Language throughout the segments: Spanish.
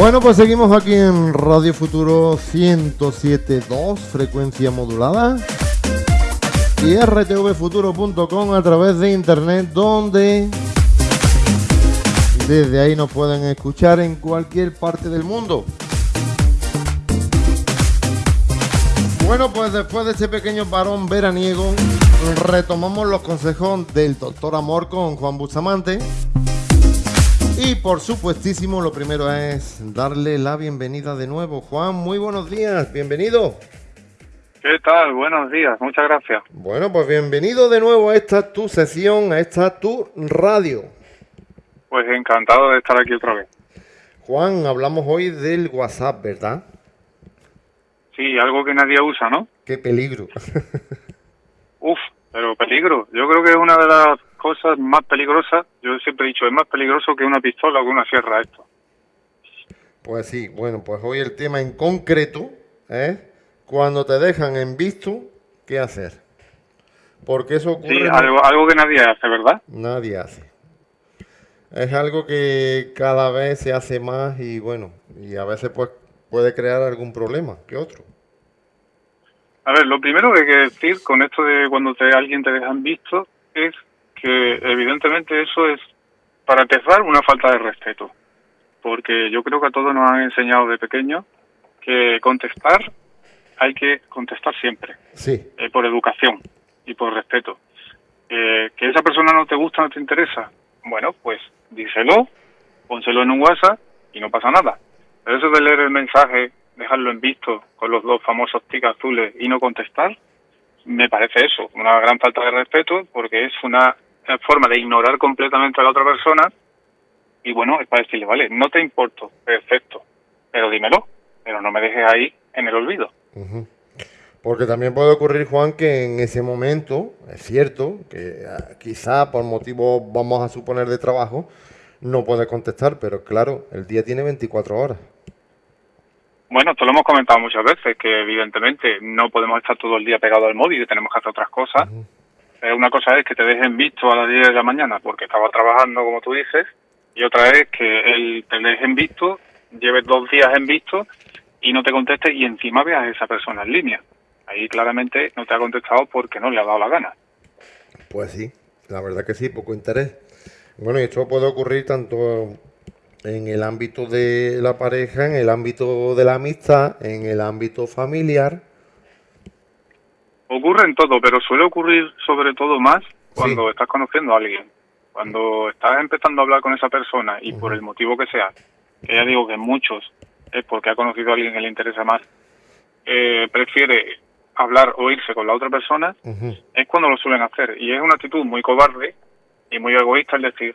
Bueno, pues seguimos aquí en Radio Futuro 107.2, frecuencia modulada. Y rtvfuturo.com a través de internet, donde desde ahí nos pueden escuchar en cualquier parte del mundo. Bueno, pues después de este pequeño varón veraniego, retomamos los consejos del doctor Amor con Juan Bustamante. Y por supuestísimo, lo primero es darle la bienvenida de nuevo. Juan, muy buenos días, bienvenido. ¿Qué tal? Buenos días, muchas gracias. Bueno, pues bienvenido de nuevo a esta tu sesión, a esta tu radio. Pues encantado de estar aquí otra vez. Juan, hablamos hoy del WhatsApp, ¿verdad? Sí, algo que nadie usa, ¿no? Qué peligro. Uf, pero peligro. Yo creo que es una de las cosas más peligrosas. Yo siempre he dicho, es más peligroso que una pistola o que una sierra esto. Pues sí, bueno, pues hoy el tema en concreto es cuando te dejan en visto, ¿qué hacer? Porque eso ocurre... Sí, algo, algo que nadie hace, ¿verdad? Nadie hace. Es algo que cada vez se hace más y bueno, y a veces pues puede crear algún problema que otro. A ver, lo primero que hay que decir con esto de cuando te, alguien te deja en visto es que evidentemente eso es, para empezar, una falta de respeto. Porque yo creo que a todos nos han enseñado de pequeños que contestar hay que contestar siempre. Sí. Eh, por educación y por respeto. Eh, que esa persona no te gusta, no te interesa. Bueno, pues díselo, pónselo en un WhatsApp y no pasa nada. Pero eso de leer el mensaje, dejarlo en visto con los dos famosos tics azules y no contestar, me parece eso, una gran falta de respeto porque es una forma de ignorar completamente a la otra persona y bueno, es para decirle, vale, no te importo, perfecto, pero dímelo, pero no me dejes ahí en el olvido. Porque también puede ocurrir, Juan, que en ese momento, es cierto, que ah, quizá por motivos, vamos a suponer, de trabajo, no puede contestar, pero claro, el día tiene 24 horas. Bueno, esto lo hemos comentado muchas veces, que evidentemente no podemos estar todo el día pegado al móvil y tenemos que hacer otras cosas. Una cosa es que te dejen visto a las 10 de la mañana porque estaba trabajando, como tú dices, y otra es que él te dejen visto, lleves dos días en visto y no te conteste y encima veas a esa persona en línea. Ahí claramente no te ha contestado porque no le ha dado la gana. Pues sí, la verdad que sí, poco interés. Bueno, y esto puede ocurrir tanto en el ámbito de la pareja, en el ámbito de la amistad, en el ámbito familiar. Ocurre en todo, pero suele ocurrir sobre todo más cuando estás conociendo a alguien. Cuando estás empezando a hablar con esa persona y por el motivo que sea, que ya digo que muchos es porque ha conocido a alguien que le interesa más, eh, prefiere hablar o irse con la otra persona, es cuando lo suelen hacer. Y es una actitud muy cobarde y muy egoísta el decir,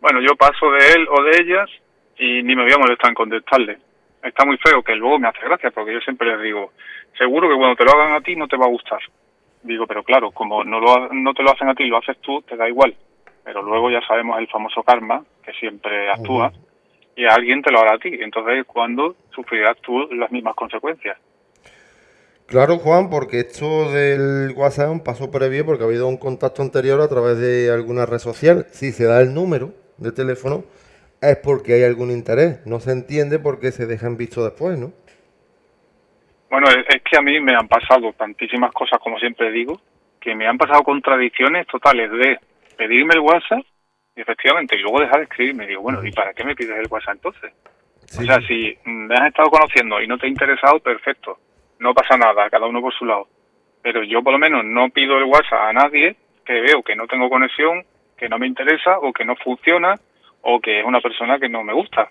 bueno, yo paso de él o de ellas y ni me voy a molestar en contestarle. Está muy feo, que luego me hace gracia, porque yo siempre les digo, seguro que cuando te lo hagan a ti no te va a gustar. Digo, pero claro, como no, lo, no te lo hacen a ti, lo haces tú, te da igual. Pero luego ya sabemos el famoso karma, que siempre actúa, y a alguien te lo hará a ti. Entonces, cuando sufrirás tú las mismas consecuencias? Claro, Juan, porque esto del WhatsApp es un paso previo porque ha habido un contacto anterior a través de alguna red social. Si se da el número de teléfono, es porque hay algún interés. No se entiende por qué se dejan visto después, ¿no? Bueno, es que a mí me han pasado tantísimas cosas, como siempre digo, que me han pasado contradicciones totales de pedirme el WhatsApp y efectivamente, y luego dejar de escribirme. Digo, bueno, ¿y para qué me pides el WhatsApp entonces? O sea, si me has estado conociendo y no te ha interesado, perfecto no pasa nada, cada uno por su lado. Pero yo por lo menos no pido el WhatsApp a nadie que veo que no tengo conexión, que no me interesa o que no funciona o que es una persona que no me gusta.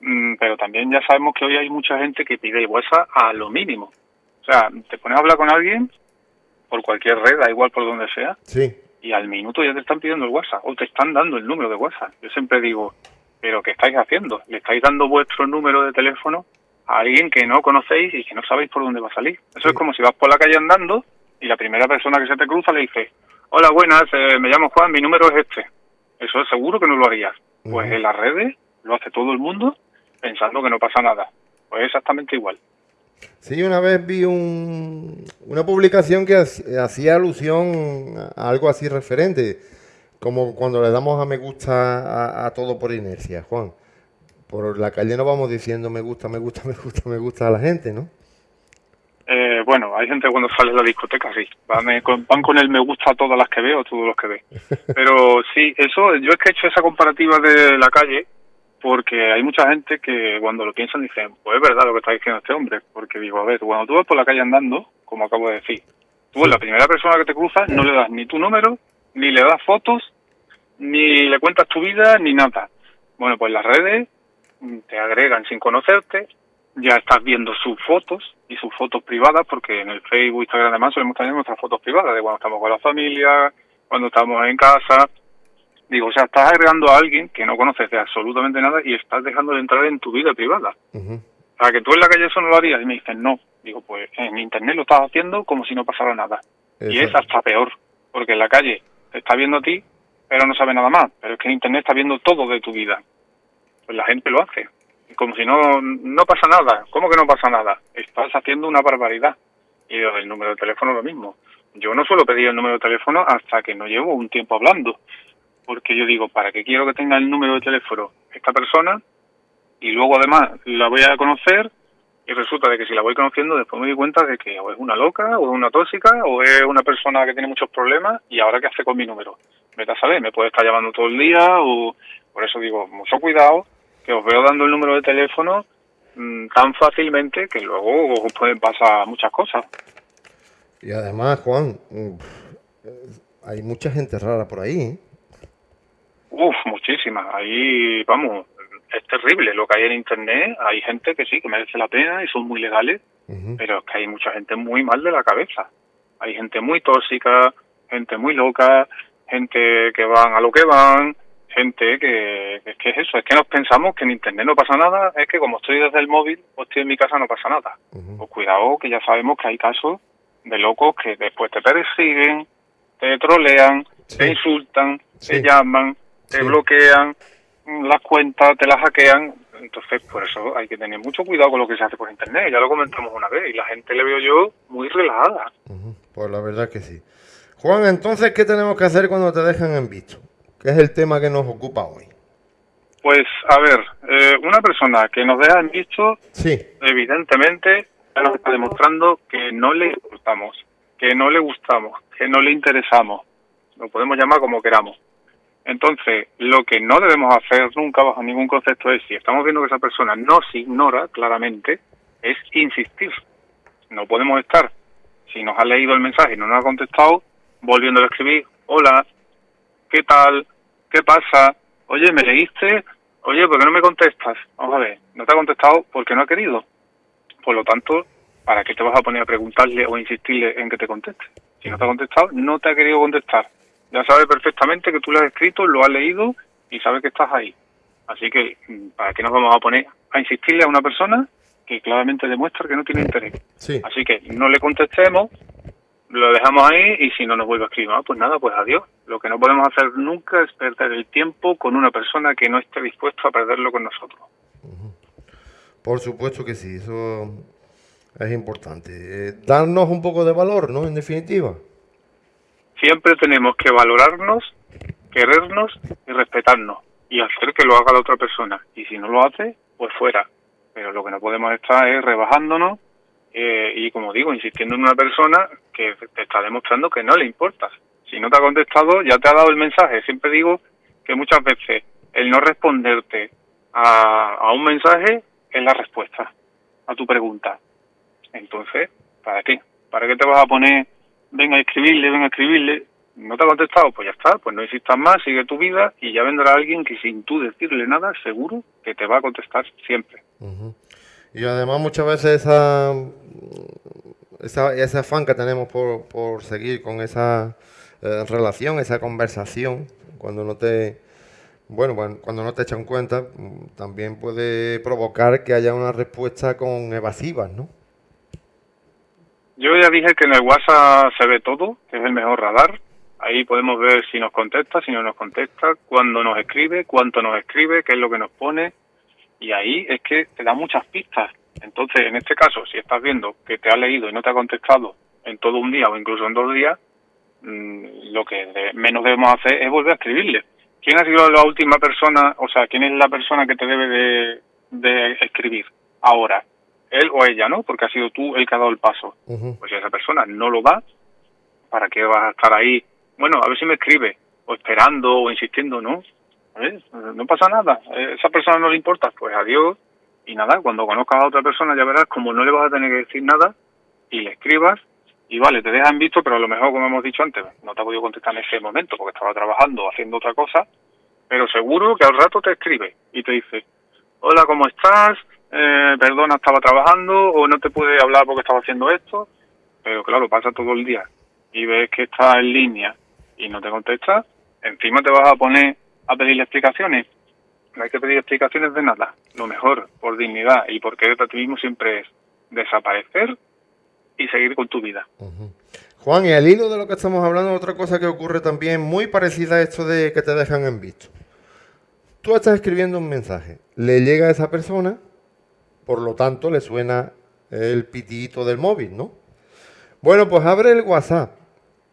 Mm, pero también ya sabemos que hoy hay mucha gente que pide el WhatsApp a lo mínimo. O sea, te pones a hablar con alguien por cualquier red, da igual por donde sea, sí. y al minuto ya te están pidiendo el WhatsApp o te están dando el número de WhatsApp. Yo siempre digo, ¿pero qué estáis haciendo? ¿Le estáis dando vuestro número de teléfono a alguien que no conocéis y que no sabéis por dónde va a salir. Eso es como si vas por la calle andando y la primera persona que se te cruza le dice, hola, buenas, eh, me llamo Juan, mi número es este. Eso es seguro que no lo harías. Pues en las redes lo hace todo el mundo pensando que no pasa nada. Pues exactamente igual. Sí, una vez vi un, una publicación que hacía alusión a algo así referente, como cuando le damos a me gusta a todo por inercia, Juan por la calle no vamos diciendo me gusta, me gusta, me gusta, me gusta a la gente, ¿no? Eh, bueno, hay gente cuando sale de la discoteca, sí. Van con, van con el me gusta a todas las que veo, a todos los que ve. Pero sí, eso, yo es que he hecho esa comparativa de la calle porque hay mucha gente que cuando lo piensan dicen, pues es verdad lo que está diciendo este hombre. Porque digo, a ver, cuando tú vas por la calle andando, como acabo de decir, tú la primera persona que te cruzas, no le das ni tu número, ni le das fotos, ni le cuentas tu vida, ni nada. Bueno, pues las redes te agregan sin conocerte, ya estás viendo sus fotos y sus fotos privadas, porque en el Facebook, Instagram además solemos tener nuestras fotos privadas de cuando estamos con la familia, cuando estamos en casa. Digo, o sea, estás agregando a alguien que no conoces de absolutamente nada y estás dejando de entrar en tu vida privada. Para que tú en la calle eso no lo harías. Y me dicen, no. Digo, pues en Internet lo estás haciendo como si no pasara nada. Y es hasta peor, porque en la calle te está viendo a ti, pero no sabe nada más. Pero es que en Internet está viendo todo de tu vida. Pues la gente lo hace como si no, no pasa nada. ¿Cómo que no pasa nada? Estás haciendo una barbaridad. Y el número de teléfono lo mismo. Yo no suelo pedir el número de teléfono hasta que no llevo un tiempo hablando. Porque yo digo, ¿para qué quiero que tenga el número de teléfono esta persona? Y luego además la voy a conocer y resulta de que si la voy conociendo después me doy cuenta de que o es una loca o es una tóxica o es una persona que tiene muchos problemas y ahora qué hace con mi número. Vete a saber, me puede estar llamando todo el día o por eso digo, mucho cuidado que os veo dando el número de teléfono mm, tan fácilmente que luego os pueden pasar muchas cosas. Y además, Juan, mm, hay mucha gente rara por ahí. ¿eh? Uf, muchísimas. Ahí, vamos, es terrible lo que hay en Internet. Hay gente que sí, que merece la pena y son muy legales, pero es que hay mucha gente muy mal de la cabeza. Hay gente muy tóxica, gente muy loca, gente que van a lo que van, gente que, es que es eso, es que nos pensamos que en Internet no pasa nada, es que como estoy desde el móvil o estoy en mi casa no pasa nada. Pues cuidado que ya sabemos que hay casos de locos que después te persiguen, te trolean, te insultan, te llaman, te bloquean las cuentas, te las hackean. Entonces, por eso hay que tener mucho cuidado con lo que se hace por Internet. Ya lo comentamos una vez y la gente le veo yo muy relajada. Pues la verdad que sí. Juan, entonces, ¿qué tenemos que hacer cuando te dejan en visto? Que es el tema que nos ocupa hoy. Pues, a ver, eh, una persona que nos deja en visto, sí. evidentemente, nos está demostrando que no le gustamos, que no le gustamos, que no le interesamos. Lo podemos llamar como queramos. Entonces, lo que no debemos hacer nunca bajo ningún concepto es, si estamos viendo que esa persona nos ignora claramente, es insistir. No podemos estar, si nos ha leído el mensaje y no nos ha contestado, volviendo a escribir, hola, ¿qué tal? ¿Qué pasa? Oye, ¿me leíste? Oye, ¿por qué no me contestas? Vamos a ver, no te ha contestado porque no ha querido. Por lo tanto, ¿para qué te vas a poner a preguntarle o insistirle en que te conteste? Si no te ha contestado, no te ha querido contestar. Ya sabe perfectamente que tú lo has escrito, lo has leído y sabe que estás ahí. Así que, mm, ¿para qué nos vamos a poner a insistirle a una persona que claramente demuestra que no tiene interés? Así que no le contestemos, lo dejamos ahí y si no nos vuelve a escribir, ah, pues nada, pues adiós. Lo que no podemos hacer nunca es perder el tiempo con una persona que no esté dispuesto a perderlo con nosotros. Por supuesto que sí, eso es importante. Eh, darnos un poco de valor, ¿no? En definitiva. Siempre tenemos que valorarnos, querernos y respetarnos y hacer que lo haga la otra persona. Y si no lo hace, pues fuera. Pero lo que no podemos estar es rebajándonos eh, y como digo, insistiendo en una persona que te está demostrando que no le importas. Si no te ha contestado, ya te ha dado el mensaje. Siempre digo que muchas veces el no responderte a, un mensaje es la respuesta a tu pregunta. Entonces, ¿para qué? ¿Para qué te vas a poner, venga a escribirle, venga a escribirle? ¿No te ha contestado? Pues ya está, pues no insistas más, sigue tu vida y ya vendrá alguien que sin tú decirle nada, seguro que te va a contestar siempre. Y además muchas veces esa, esa, ese afán que tenemos por, por seguir con esa eh, relación, esa conversación, cuando no te bueno, cuando no te echan cuenta, también puede provocar que haya una respuesta con evasivas, ¿no? Yo ya dije que en el WhatsApp se ve todo, es el mejor radar. Ahí podemos ver si nos contesta, si no nos contesta, cuándo nos escribe, cuánto nos escribe, qué es lo que nos pone, y ahí es que te da muchas pistas. Entonces, en este caso, si estás viendo que te ha leído y no te ha contestado en todo un día o incluso en dos días, mm, lo que menos debemos hacer es volver a escribirle. ¿quién ha sido la última persona, o sea, quién es la persona que te debe de, de escribir ahora? Él o ella, ¿no? Porque ha sido tú el que ha dado el paso. Pues si esa persona no lo da, ¿para qué vas a estar ahí? Bueno, a ver si me escribe, o esperando, o insistiendo, ¿no? No pasa nada, esa persona no le importa, pues adiós, y nada, cuando conozcas a otra persona ya verás como no le vas a tener que decir nada, y le escribas, y vale, te dejan visto, pero a lo mejor, como hemos dicho antes, no te ha podido contestar en ese momento porque estaba trabajando, haciendo otra cosa, pero seguro que al rato te escribe y te dice, hola, ¿cómo estás? Eh, perdona, estaba trabajando o no te pude hablar porque estaba haciendo esto, pero claro, pasa todo el día y ves que está en línea y no te contesta, encima te vas a poner a pedirle explicaciones. No hay que pedir explicaciones de nada. Lo mejor, por dignidad y por querer a ti mismo, siempre es desaparecer y seguir con tu vida. Juan, y al hilo de lo que estamos hablando, otra cosa que ocurre también muy parecida a esto de que te dejan en visto. Tú estás escribiendo un mensaje, le llega a esa persona, por lo tanto le suena el pitito del móvil, ¿no? Bueno, pues abre el WhatsApp,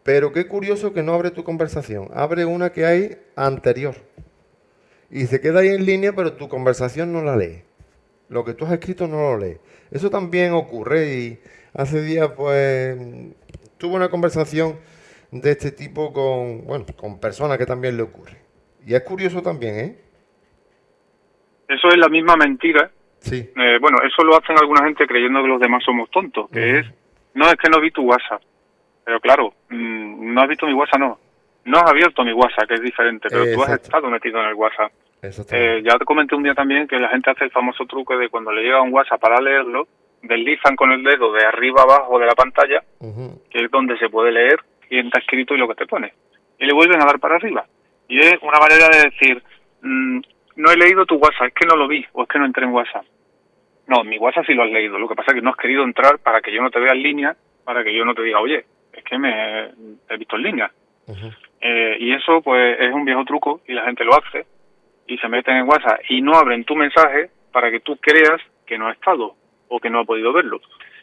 pero qué curioso que no abre tu conversación, abre una que hay anterior. Y se queda ahí en línea, pero tu conversación no la lee. Lo que tú has escrito no lo lee. Eso también ocurre y hace días pues tuve una conversación de este tipo con, bueno, con personas que también le ocurre. Y es curioso también, ¿eh? Eso es la misma mentira. Sí. Eh, bueno, eso lo hacen alguna gente creyendo que los demás somos tontos, que es, no es que no vi tu WhatsApp. Pero claro, mm, no has visto mi WhatsApp, no. No has abierto mi WhatsApp, que es diferente, pero tú has estado metido en el WhatsApp. Eh, ya te comenté un día también que la gente hace el famoso truco de cuando le llega un WhatsApp para leerlo, deslizan con el dedo de arriba abajo de la pantalla, que es donde se puede leer quién está escrito y lo que te pone. Y le vuelven a dar para arriba. Y es una manera de decir, mm, no he leído tu WhatsApp, es que no lo vi, o es que no entré en WhatsApp. No, mi WhatsApp sí lo has leído, lo que pasa es que no has querido entrar para que yo no te vea en línea, para que yo no te diga, oye, es que me he visto en línea. Eh, y eso pues es un viejo truco y la gente lo hace y se meten en WhatsApp y no abren tu mensaje para que tú creas que no ha estado o que no ha podido verlo.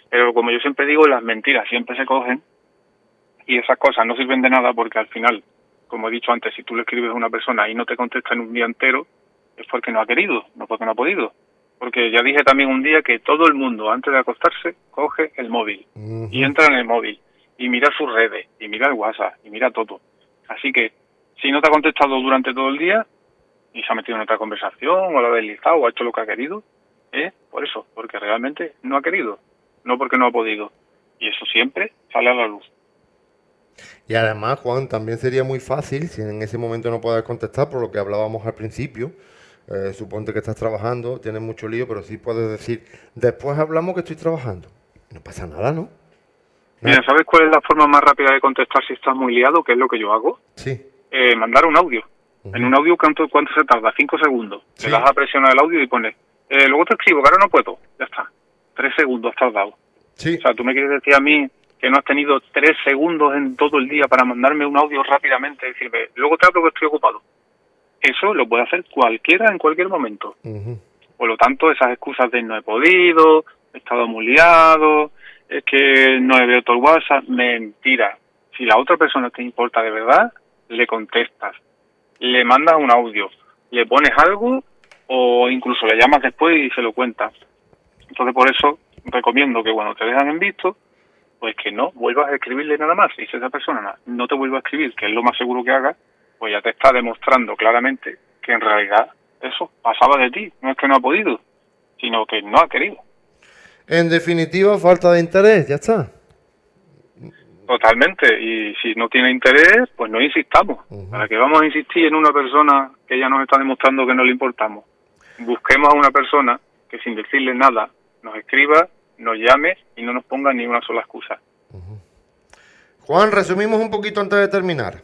Pero como yo siempre digo, las mentiras siempre se cogen y esas cosas no sirven de nada porque al final, como he dicho antes, si tú le escribes a una persona y no te contesta en un día entero, es porque no ha querido, no porque no ha podido. Porque ya dije también un día que todo el mundo antes de acostarse coge el móvil y entra en el móvil y mira sus redes y mira el WhatsApp y mira todo. Así que si no te ha contestado durante todo el día y se ha metido en otra conversación o lo ha deslizado o ha hecho lo que ha querido, ¿eh? Por eso, porque realmente no ha querido, no porque no ha podido. Y eso siempre sale a la luz. Y además, Juan, también sería muy fácil, si en ese momento no puedes contestar, por lo que hablábamos al principio, eh, suponte que estás trabajando, tienes mucho lío, pero sí puedes decir, después hablamos que estoy trabajando. No pasa nada, ¿no? Mira, ¿sabes cuál es la forma más rápida de contestar si estás muy liado? ¿Qué es lo que yo hago? Sí. Eh, mandar un audio. En un audio, ¿cuánto, ¿cuánto se tarda? Cinco segundos. Le das a presionar el audio y pones, eh, luego te escribo, que ahora no puedo. Ya está. Tres segundos has tardado. Sí. O sea, tú me quieres decir a mí que no has tenido tres segundos en todo el día para mandarme un audio rápidamente y decirme, luego te hablo que estoy ocupado. Eso lo puede hacer cualquiera en cualquier momento. Por lo tanto, esas excusas de no he podido, he estado muy liado, es que no he abierto el WhatsApp, mentira. Si la otra persona te importa de verdad, le contestas, le mandas un audio, le pones algo o incluso le llamas después y se lo cuentas. Entonces por eso recomiendo que cuando te dejan en visto, pues que no vuelvas a escribirle nada más. Y si esa persona no te vuelve a escribir, que es lo más seguro que haga, pues ya te está demostrando claramente que en realidad eso pasaba de ti. No es que no ha podido, sino que no ha querido. En definitiva, falta de interés, ya está. Totalmente, y si no tiene interés, pues no insistamos. ¿Para que vamos a insistir en una persona que ya nos está demostrando que no le importamos? Busquemos a una persona que sin decirle nada nos escriba, nos llame y no nos ponga ni una sola excusa. Juan, resumimos un poquito antes de terminar.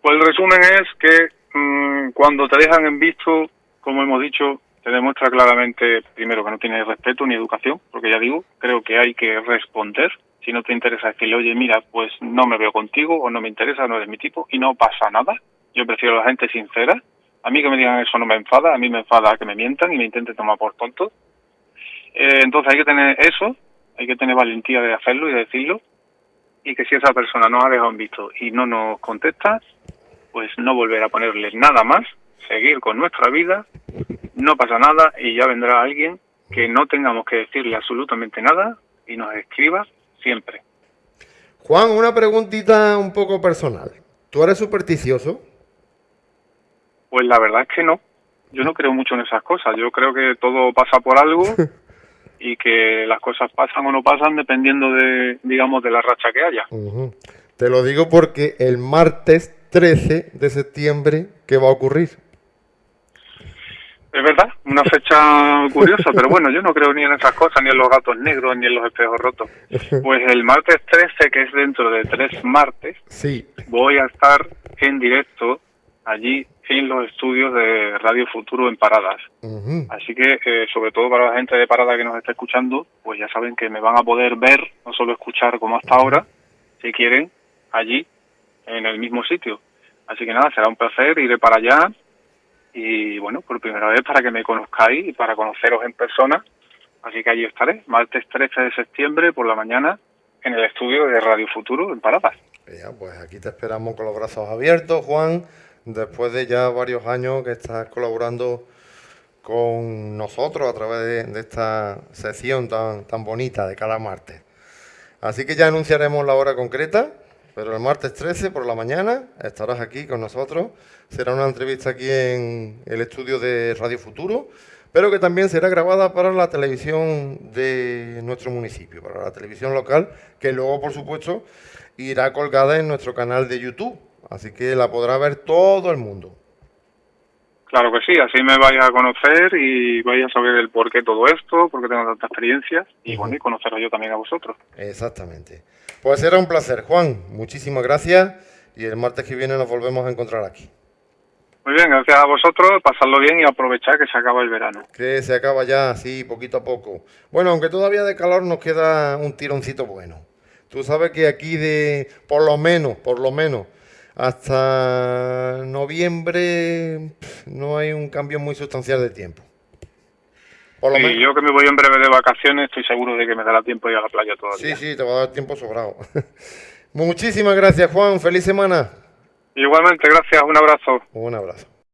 Pues el resumen es que mm, cuando te dejan en visto, como hemos dicho, te demuestra claramente, primero, que no tienes respeto ni educación, porque ya digo, creo que hay que responder. Si no te interesa decirle, oye, mira, pues no me veo contigo o no me interesa, no eres mi tipo, y no pasa nada. Yo prefiero a la gente sincera. A mí que me digan eso no me enfada, a mí me enfada que me mientan y me intenten tomar por tonto. Eh, entonces hay que tener eso, hay que tener valentía de hacerlo y de decirlo. Y que si esa persona nos ha dejado en visto y no nos contesta, pues no volver a ponerles nada más, seguir con nuestra vida, no pasa nada y ya vendrá alguien que no tengamos que decirle absolutamente nada y nos escriba siempre. Juan, una preguntita un poco personal. ¿Tú eres supersticioso? Pues la verdad es que no. Yo no creo mucho en esas cosas. Yo creo que todo pasa por algo y que las cosas pasan o no pasan dependiendo de, digamos, de la racha que haya. Te lo digo porque el martes 13 de septiembre, ¿qué va a ocurrir? Es verdad, una fecha curiosa, pero bueno, yo no creo ni en esas cosas, ni en los gatos negros, ni en los espejos rotos. Pues el martes 13, que es dentro de tres martes, sí. voy a estar en directo allí en los estudios de Radio Futuro en Paradas. Así que, eh, sobre todo para la gente de Parada que nos está escuchando, pues ya saben que me van a poder ver, no solo escuchar como hasta ahora, si quieren, allí, en el mismo sitio. Así que nada, será un placer, iré para allá y bueno, por primera vez para que me conozcáis y para conoceros en persona. Así que allí estaré, martes 13 de septiembre por la mañana en el estudio de Radio Futuro en Paradas. Pues aquí te esperamos con los brazos abiertos, Juan, después de ya varios años que estás colaborando con nosotros a través de, esta sesión tan, tan bonita de cada martes. Así que ya anunciaremos la hora concreta pero el martes 13 por la mañana estarás aquí con nosotros. Será una entrevista aquí en el estudio de Radio Futuro, pero que también será grabada para la televisión de nuestro municipio, para la televisión local, que luego, por supuesto, irá colgada en nuestro canal de YouTube. Así que la podrá ver todo el mundo. Claro que sí, así me vais a conocer y vais a saber el por qué todo esto, por qué tengo tanta experiencia y bueno, y conoceros yo también a vosotros. Exactamente. Pues será un placer, Juan. Muchísimas gracias y el martes que viene nos volvemos a encontrar aquí. Muy bien, gracias a vosotros, pasadlo bien y aprovechar que se acaba el verano. Que se acaba ya, sí, poquito a poco. Bueno, aunque todavía de calor nos queda un tironcito bueno. Tú sabes que aquí de, por lo menos, por lo menos, hasta noviembre no hay un cambio muy sustancial de tiempo. Por yo que me voy en breve de vacaciones, estoy seguro de que me dará tiempo ir a la playa todavía. Sí, sí, te va a dar tiempo sobrado. Muchísimas gracias, Juan. Feliz semana. Igualmente, gracias. Un abrazo. Un abrazo.